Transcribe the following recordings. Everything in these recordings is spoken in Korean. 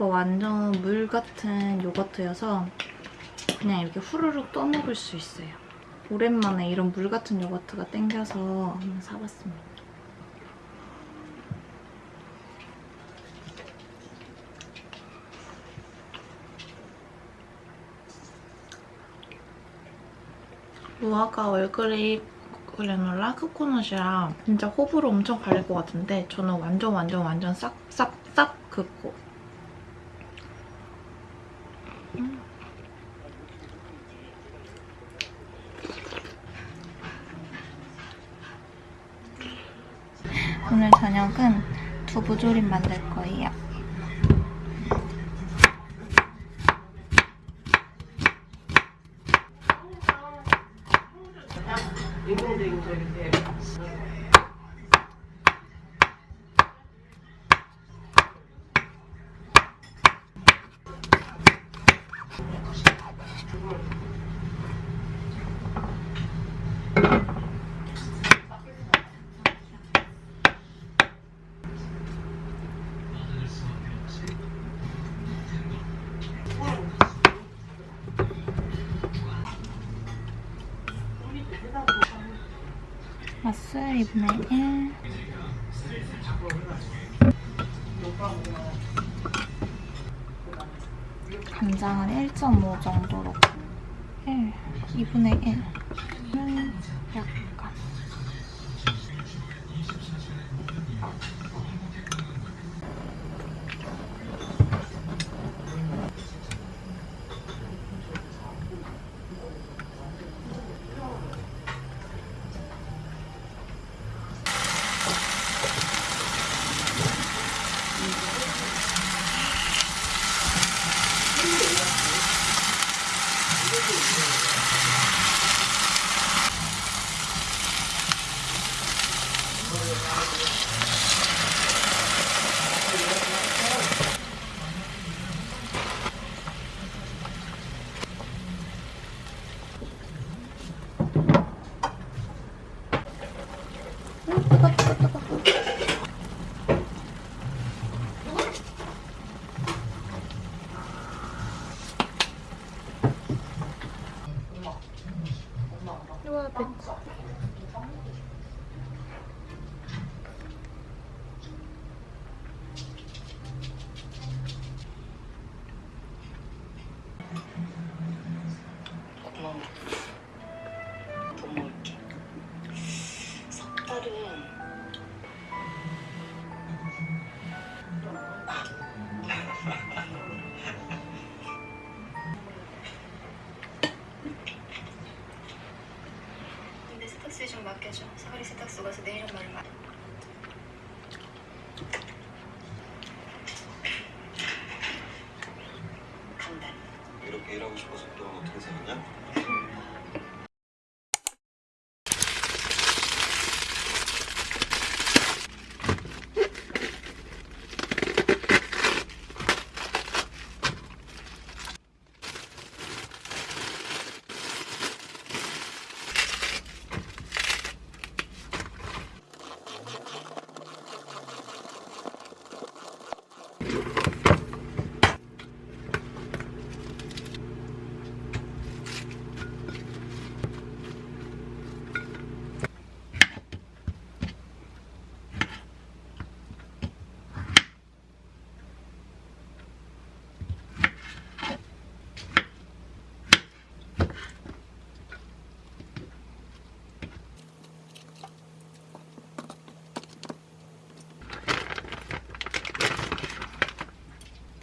이거 완전 물 같은 요거트여서 그냥 이렇게 후루룩 떠먹을 수 있어요. 오랜만에 이런 물 같은 요거트가 땡겨서 한번 사봤습니다. 무화과 얼그레이 그래놀라 코코넛이랑 진짜 호불호 엄청 갈릴 것 같은데 저는 완전 완전 완전 싹 싹싹 긋고 음. 오늘 저녁은 두부 조림 만들 2분의 1 간장은 1.5 정도로 1, 2분의 1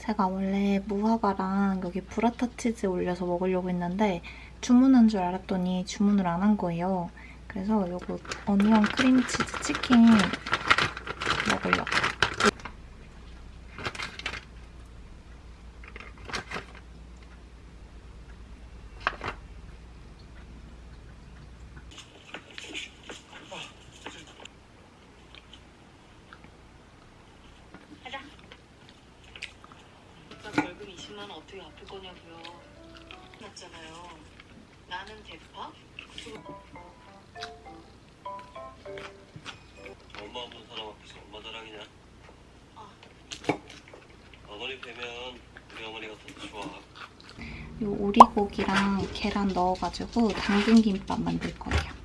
제가 원래 무화과랑 여기 브라타 치즈 올려서 먹으려고 했는데 주문한 줄 알았더니 주문을 안 한 거예요. 그래서 이거 어니언 크림치즈 치킨 먹으려고. 가자. 오빠 월급 20만 원 어떻게 갚을 거냐고요. 맞잖아요. 나는 대파? 엄마 없는 사람 앞에서 엄마 자랑이냐? 아. 어? 어머니 뵈면 우리 어머니가 더 좋아. 요 오리고기랑 계란 넣어가지고 당근 김밥 만들 거예요.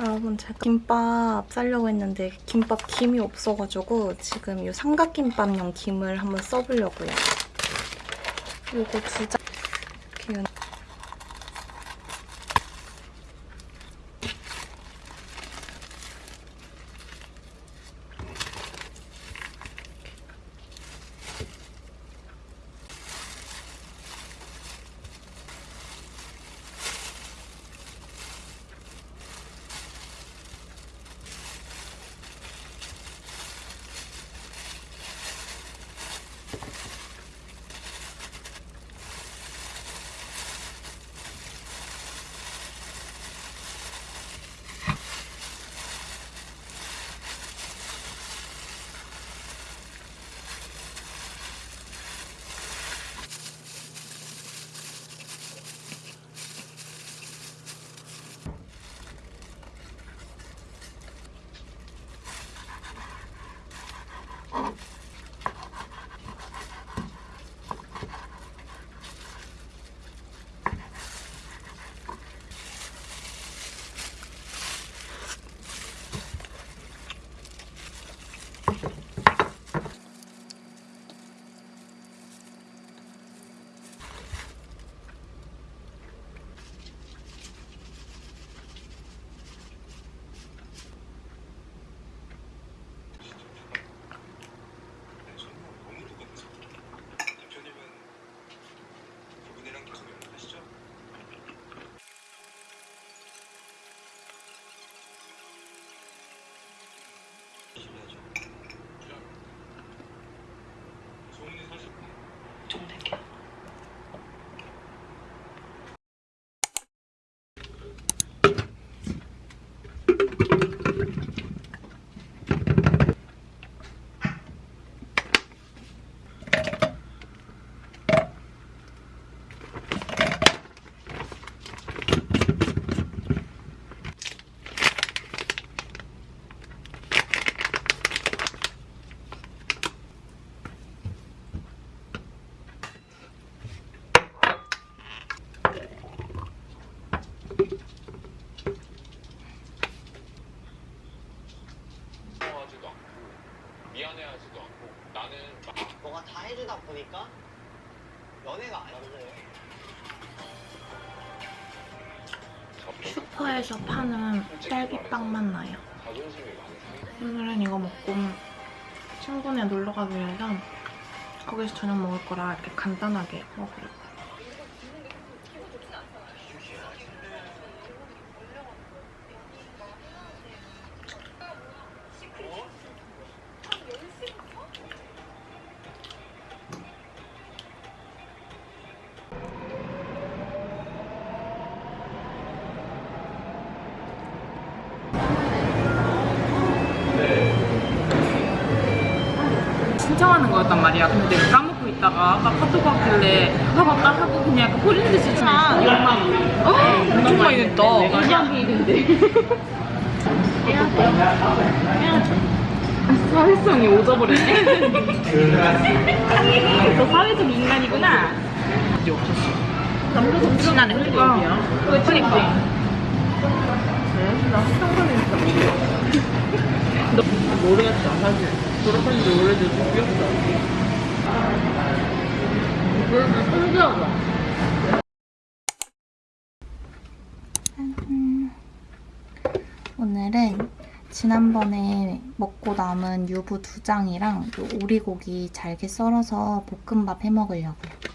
여러분 제가 김밥 싸려고 했는데 김밥 김이 없어가지고 지금 이 삼각김밥용 김을 한번 써보려고요. 요거 두 장. 슈퍼에서 파는 딸기빵 맛 나요. 오늘은 이거 먹고 친구네 놀러 가기로 해서 거기서 저녁 먹을 거라 이렇게 간단하게 먹으려고. 신청하는 거였단 말이야. 근데 내가 까먹고 있다가 아까 카톡 왔길래 아 맞다 하고 그냥 약간 홀린 듯이 차 2만 원. 엄청 많이 냈다. 2만 비인데. 사회성이 오져버렸네. 너 사회적 인간이구나. 이제 없었어. 남자도 엄청 나네 흘리고 여기야. 그러니까. 나 상관은 진짜 모르겠어. 너 모르겠다 사실. 졸업한 지 오래돼서 귀엽다. 오늘은 지난번에 먹고 남은 유부 두 장이랑 요 오리고기 잘게 썰어서 볶음밥 해 먹으려고요.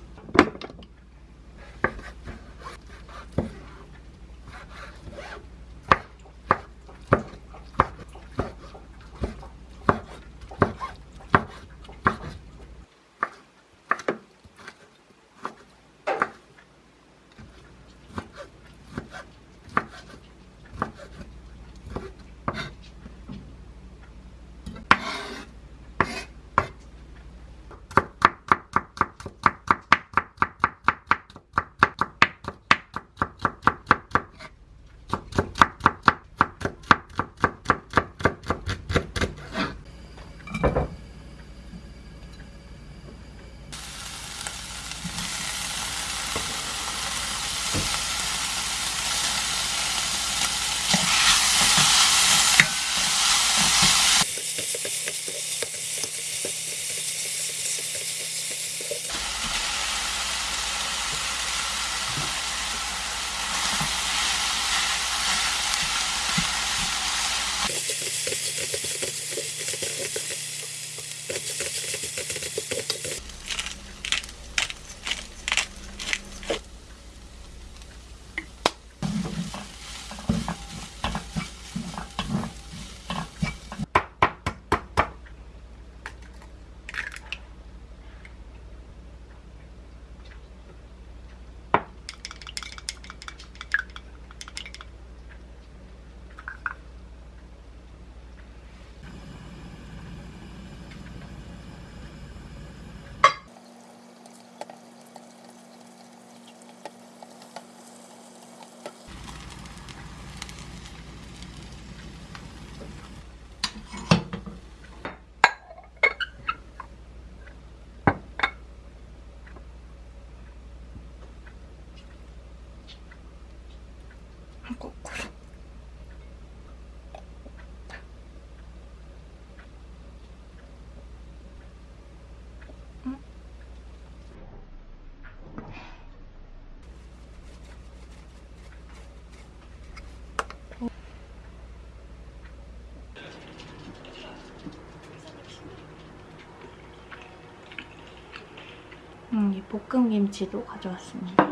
음, 이 볶음 김치도 가져왔습니다.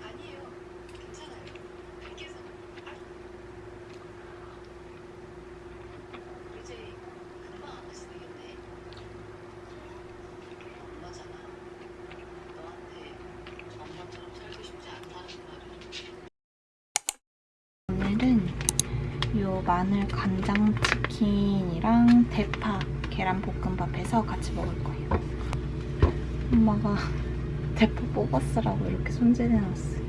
아니에요. 괜찮아요. 밖에서. 이제 금방 안 하시 되겠네. 엄마잖아. 너한테 엄마처럼 살고 싶지 않다는 말을. 마늘 간장 치킨이랑 대파 계란 볶음밥 해서 같이 먹을 거예요. 엄마가 대파 뽑았으라고 이렇게 손질해놨어요.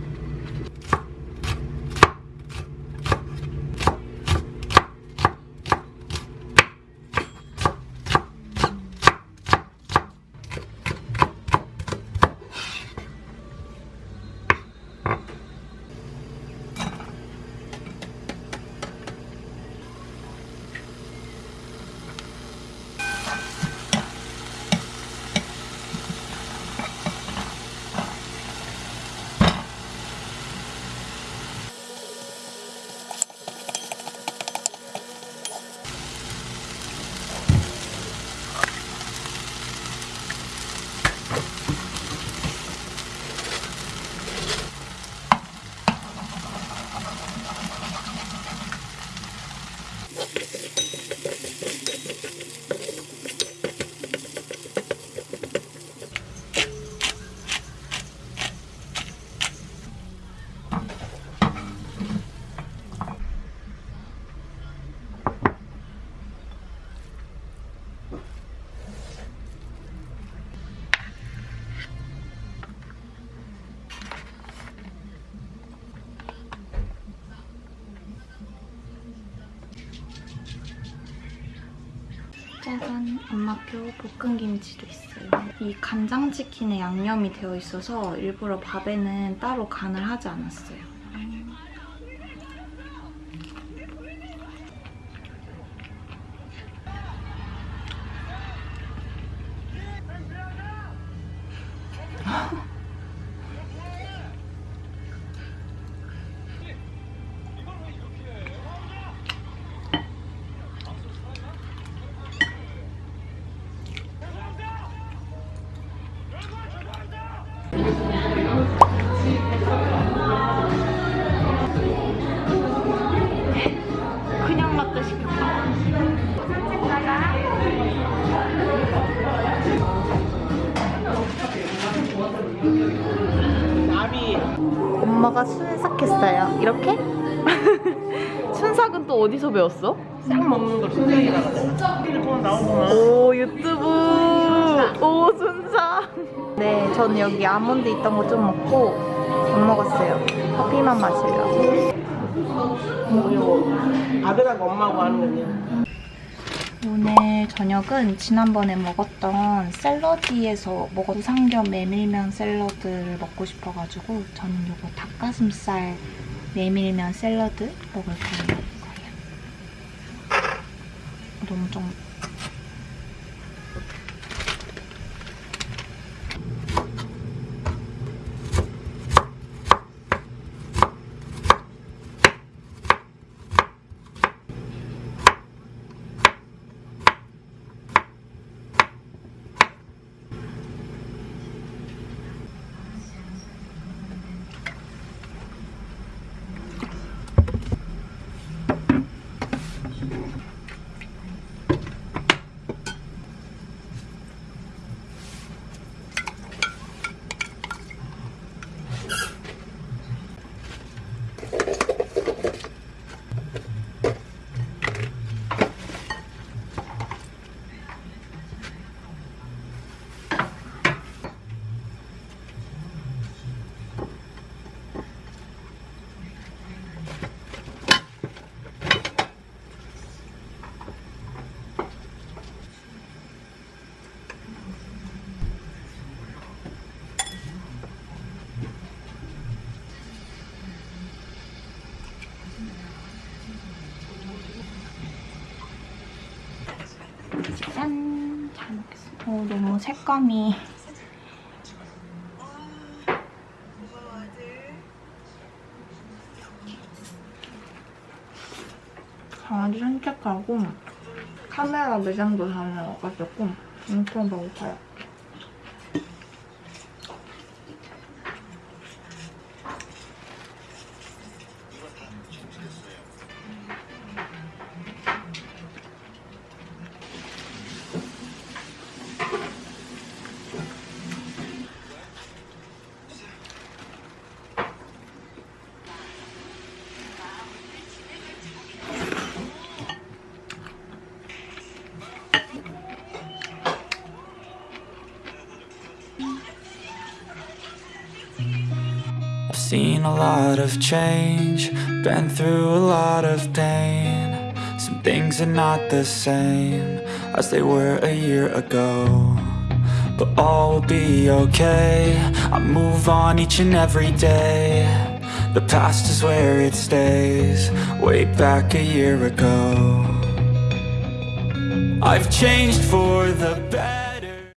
짠! 엄마표 볶음김치도 있어요. 이 간장치킨에 양념이 되어 있어서 일부러 밥에는 따로 간을 하지 않았어요. 엄마가 순삭했어요. 이렇게? 순삭은 또 어디서 배웠어? 싹 먹는 걸 순삭이라고 하잖아. 핸드폰 나오구나. 오 유튜브 오 순삭 네전 여기 아몬드 있던 거 좀 먹고 안 먹었어요 커피만 마시려고. 아들하고 엄마하고 하는 거냐? 오늘 저녁은 지난번에 먹었던 샐러디에서 먹은 삼겹 메밀면 샐러드를 먹고 싶어가지고 저는 이거 닭가슴살 메밀면 샐러드 먹을 거예요. 너무 좀 짠! 잘 먹겠습니다. 어, 너무 색감이 강아지 산책하고 카메라 매장도 다녀와가지고 엄청 배고파요. Seen a lot of change, been through a lot of pain. Some things are not the same as they were a year ago. But all will be okay. I move on each and every day. The past is where it stays, way back a year ago. I've changed for the better.